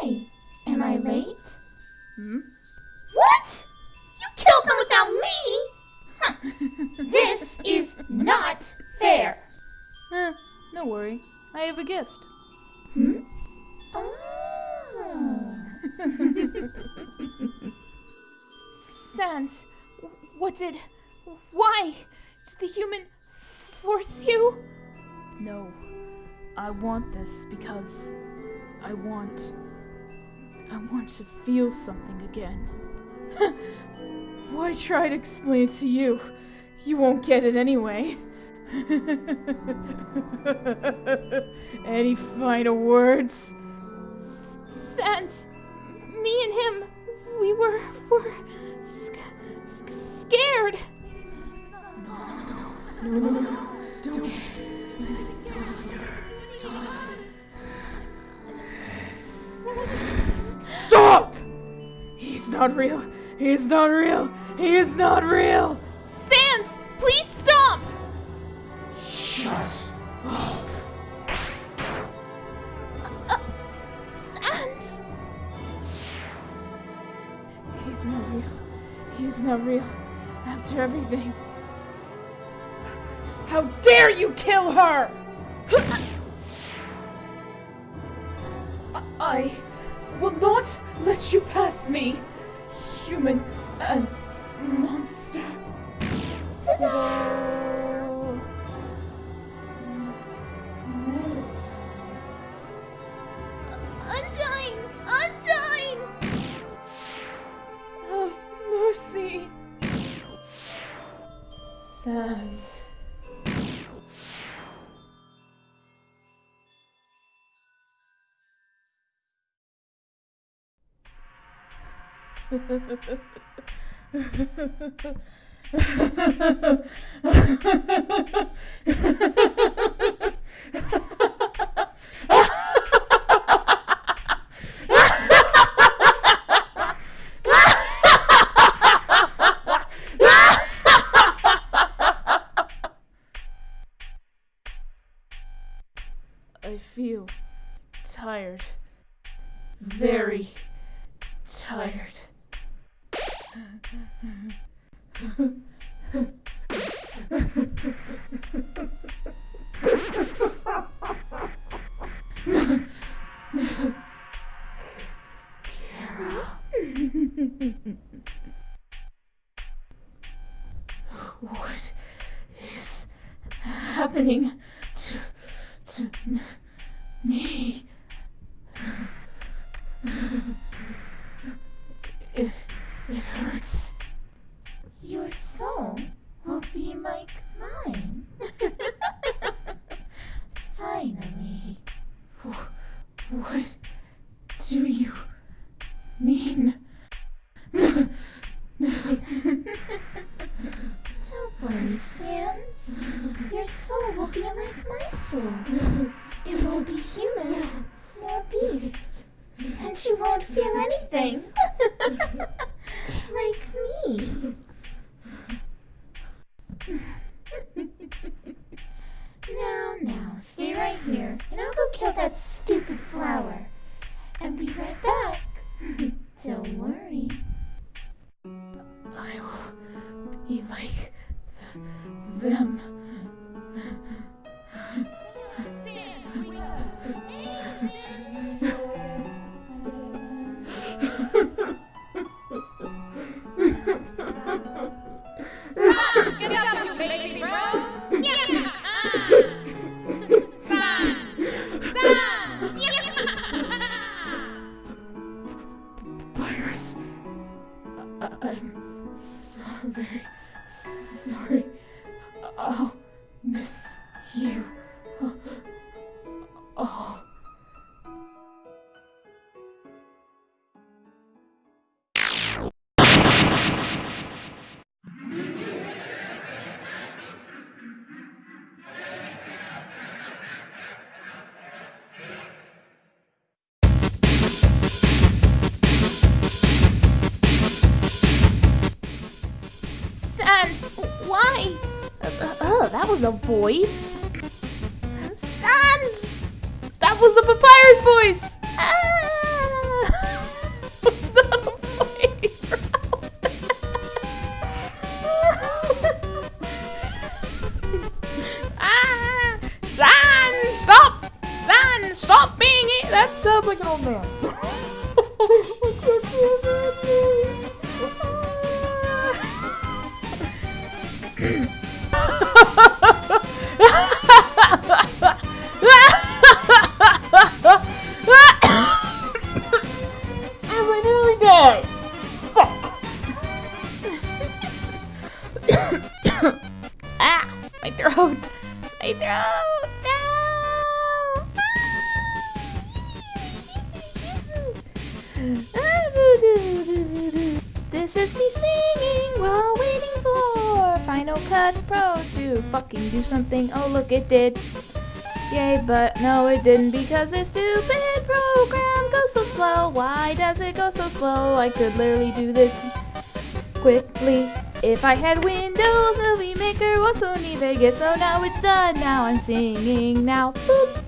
Why? Am I late? Hmm? What? You killed them without me? Huh. This is not fair. Eh, no worry. I have a gift. Hmm? Oh. Sans, what did. Why? Did the human force you? No. I want this because I want. I want to feel something again. Why try to explain it to you? You won't get it anyway. Any final words? Sans, me and him, we were were sc- sc- scared. No, no, no, no, no, No! don't get. Not real. He is not real. He is not real. Sans, please stop! Shut up. Sans! He's not real. He's not real. After everything. How dare you kill her! I will not let you pass me, human and monster. Ta-da! I feel tired. Very tired. What is happening to to me? It, it hurts. Mean? Don't worry, Sans. Your soul will be like my soul. It won't be human nor beast. And you won't feel anything. like me. now, now, stay right here, and I'll go kill that stupid flower. And be right back. Don't worry. I will be like them. I- I'm so very sorry. I'll miss you. Oh. sense! Why? Uh, oh, that was a voice. Sans! That was a papyrus voice! Ah! Not a voice, ah! stop! Stop being it! That sounds like an old man. my throat. My throat. No. This is me singing while waiting for Final Cut Pro to fucking do something. Oh, look, it did. Yay, but no, it didn't because this stupid program goes so slow. Why does it go so slow? I could literally do this quickly. If I had Windows Movie Maker or Sony Vegas, so now it's done. Now I'm singing now. Boop.